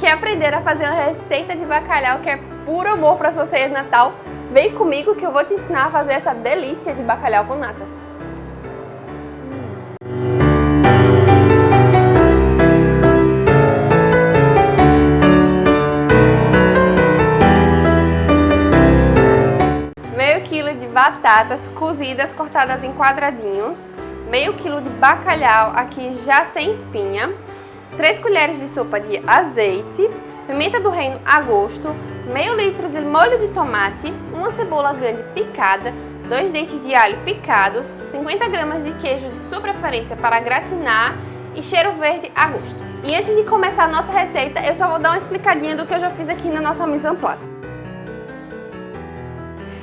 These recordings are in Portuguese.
quer aprender a fazer uma receita de bacalhau que é puro amor para sua ceia de Natal, vem comigo que eu vou te ensinar a fazer essa delícia de bacalhau com natas. Meio quilo de batatas cozidas cortadas em quadradinhos, meio quilo de bacalhau aqui já sem espinha, 3 colheres de sopa de azeite, pimenta do reino a gosto, meio litro de molho de tomate, uma cebola grande picada, dois dentes de alho picados, 50 gramas de queijo de sua preferência para gratinar e cheiro verde a gosto. E antes de começar a nossa receita, eu só vou dar uma explicadinha do que eu já fiz aqui na nossa mise en place.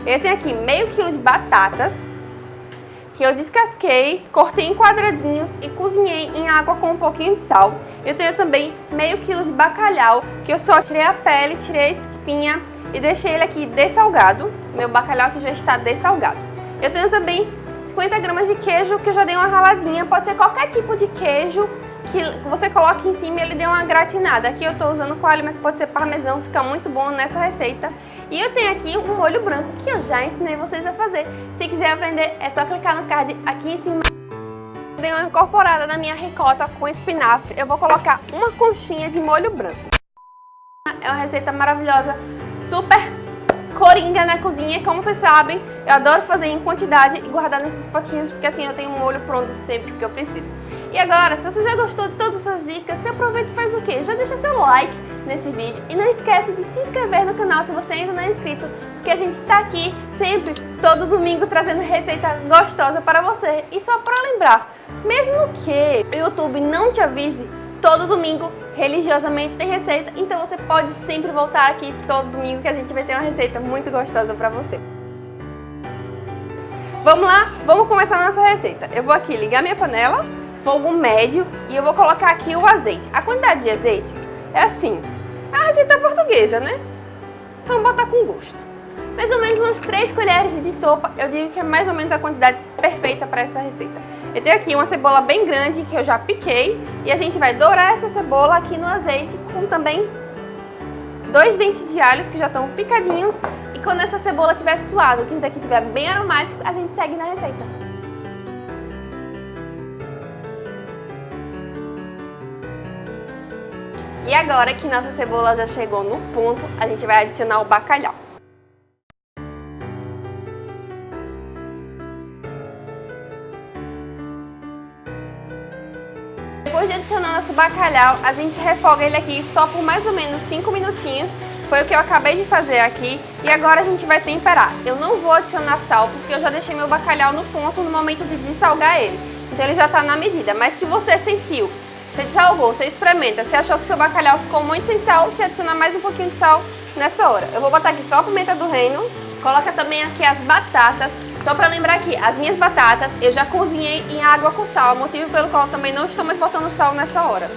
Eu tenho aqui meio quilo de batatas, que eu descasquei, cortei em quadradinhos e cozinhei em água com um pouquinho de sal. Eu tenho também meio quilo de bacalhau, que eu só tirei a pele, tirei a espinha e deixei ele aqui dessalgado. Meu bacalhau que já está dessalgado. Eu tenho também 50 gramas de queijo, que eu já dei uma raladinha. Pode ser qualquer tipo de queijo que você coloque em cima e ele dê uma gratinada. Aqui eu estou usando coalho, mas pode ser parmesão, fica muito bom nessa receita. E eu tenho aqui um molho branco que eu já ensinei vocês a fazer. Se quiser aprender, é só clicar no card aqui em cima. Dei uma incorporada na minha ricota com espinafre. Eu vou colocar uma conchinha de molho branco. É uma receita maravilhosa, super coringa na cozinha, como vocês sabem, eu adoro fazer em quantidade e guardar nesses potinhos, porque assim eu tenho um molho pronto sempre que eu preciso. E agora, se você já gostou de todas essas dicas, você aproveita e faz o quê? Já deixa seu like nesse vídeo e não esquece de se inscrever no canal se você ainda não é inscrito, porque a gente tá aqui sempre, todo domingo, trazendo receita gostosa para você. E só para lembrar, mesmo que o YouTube não te avise, todo domingo religiosamente tem receita, então você pode sempre voltar aqui todo domingo que a gente vai ter uma receita muito gostosa para você. Vamos lá? Vamos começar a nossa receita. Eu vou aqui ligar minha panela, fogo médio, e eu vou colocar aqui o azeite. A quantidade de azeite é assim, a receita portuguesa, né? Então botar com gosto. Mais ou menos umas 3 colheres de sopa, eu digo que é mais ou menos a quantidade perfeita para essa receita. Eu tenho aqui uma cebola bem grande que eu já piquei e a gente vai dourar essa cebola aqui no azeite com também dois dentes de alhos que já estão picadinhos e quando essa cebola estiver suada, que isso daqui estiver bem aromático, a gente segue na receita. E agora que nossa cebola já chegou no ponto, a gente vai adicionar o bacalhau. Depois de adicionar nosso bacalhau, a gente refoga ele aqui só por mais ou menos 5 minutinhos. Foi o que eu acabei de fazer aqui. E agora a gente vai temperar. Eu não vou adicionar sal, porque eu já deixei meu bacalhau no ponto no momento de dessalgar ele. Então ele já está na medida. Mas se você sentiu, você dessalgou, você experimenta, você achou que seu bacalhau ficou muito sem sal, você adiciona mais um pouquinho de sal nessa hora. Eu vou botar aqui só a pimenta do reino. Coloca também aqui as batatas. Só para lembrar aqui, as minhas batatas eu já cozinhei em água com sal, motivo pelo qual também não estou mais botando sal nessa hora.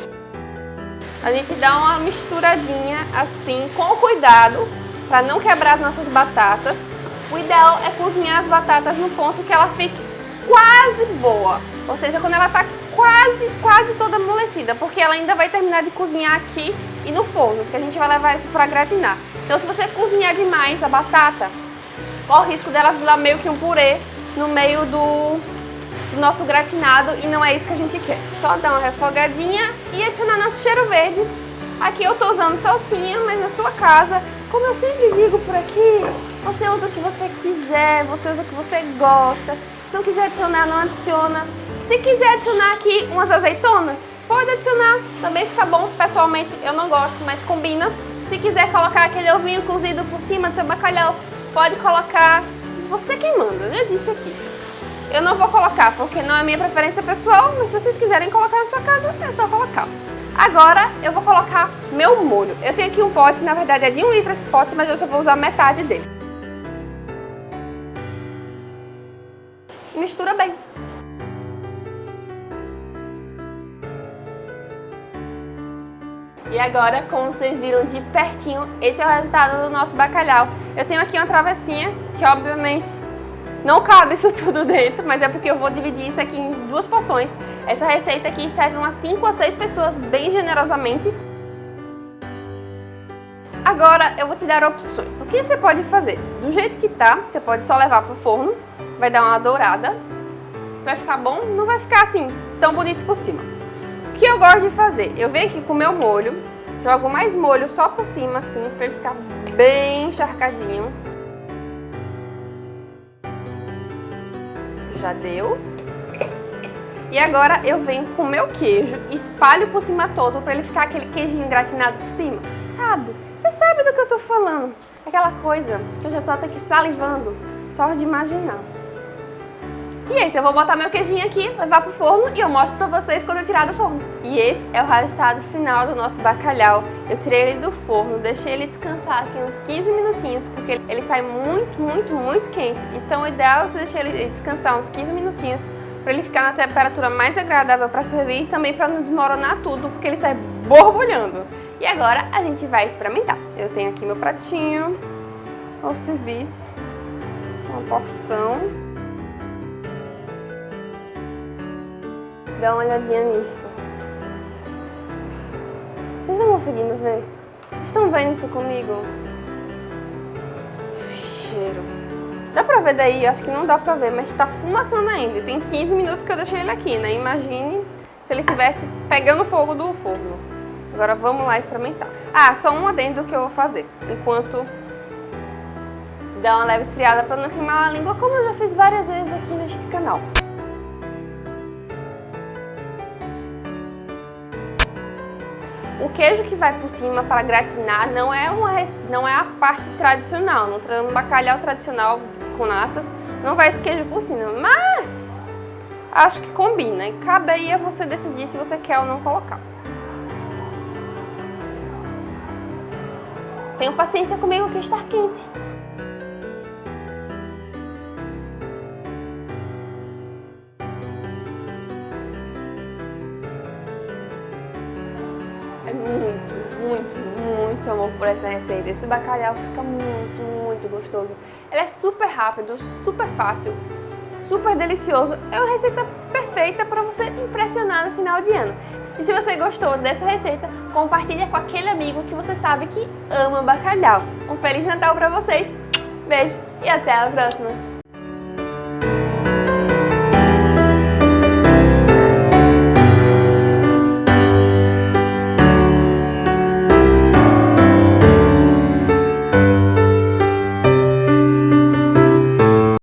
A gente dá uma misturadinha assim, com cuidado, para não quebrar as nossas batatas. O ideal é cozinhar as batatas no ponto que ela fique quase boa, ou seja, quando ela está quase, quase toda amolecida, porque ela ainda vai terminar de cozinhar aqui e no forno, que a gente vai levar isso para gratinar. Então se você cozinhar demais a batata, corre o risco dela virar meio que um purê no meio do, do, nosso gratinado e não é isso que a gente quer. Só dar uma refogadinha e adicionar nosso cheiro verde. Aqui eu estou usando salsinha, mas na sua casa, como eu sempre digo por aqui, você usa o que você quiser, você usa o que você gosta. Se não quiser adicionar, não adiciona. Se quiser adicionar aqui umas azeitonas, pode adicionar, também fica bom. Pessoalmente eu não gosto, mas combina. Se quiser colocar aquele ovinho cozido por cima do seu bacalhau, pode colocar, você quem manda, eu disse aqui. Eu não vou colocar porque não é minha preferência pessoal, mas se vocês quiserem colocar na sua casa, é só colocar. Agora eu vou colocar meu molho. Eu tenho aqui um pote, na verdade é de um litro esse pote, mas eu só vou usar metade dele. Mistura bem. E agora, como vocês viram de pertinho, esse é o resultado do nosso bacalhau. Eu tenho aqui uma travessinha, que obviamente não cabe isso tudo dentro, mas é porque eu vou dividir isso aqui em duas porções. Essa receita aqui serve umas 5 a 6 pessoas bem generosamente. Agora eu vou te dar opções. O que você pode fazer? Do jeito que tá, você pode só levar pro forno, vai dar uma dourada. Vai ficar bom, não vai ficar assim tão bonito por cima. Que eu gosto de fazer? Eu venho aqui com o meu molho, jogo mais molho só por cima assim, pra ele ficar bem encharcadinho. Já deu. E agora eu venho com o meu queijo, espalho por cima todo pra ele ficar aquele queijinho gratinado por cima. Sabe? Você sabe do que eu tô falando. Aquela coisa que eu já tô até aqui salivando, só de imaginar. E isso, eu vou botar meu queijinho aqui, levar pro forno e eu mostro pra vocês quando eu tirar do forno. E esse é o resultado final do nosso bacalhau. Eu tirei ele do forno, deixei ele descansar aqui uns 15 minutinhos, porque ele sai muito, muito, muito quente. Então o ideal é você deixar ele descansar uns 15 minutinhos para ele ficar na temperatura mais agradável para servir e também para não desmoronar tudo, porque ele sai borbulhando. E agora a gente vai experimentar. Eu tenho aqui meu pratinho, vou servir uma porção. Dá uma olhadinha nisso. Vocês estão conseguindo ver? Vocês estão vendo isso comigo? Cheiro. Dá pra ver daí? Acho que não dá pra ver, mas tá fumaçando ainda. Tem 15 minutos que eu deixei ele aqui, né? Imagine se ele estivesse pegando fogo do forno. Agora vamos lá experimentar. Ah, só um adendo que eu vou fazer, enquanto dá uma leve esfriada para não queimar a língua, como eu já fiz várias vezes aqui neste canal. O queijo que vai por cima para gratinar não é, uma, não é a parte tradicional, no bacalhau tradicional com natas, não vai esse queijo por cima, mas acho que combina e cabe aí a você decidir se você quer ou não colocar. Tenham paciência comigo que está quente. É muito, muito, muito amor por essa receita. Esse bacalhau fica muito, muito gostoso. Ele é super rápido, super fácil, super delicioso. É uma receita perfeita para você impressionar no final de ano. E se você gostou dessa receita, compartilha com aquele amigo que você sabe que ama bacalhau. Um Feliz Natal para vocês, beijo e até a próxima!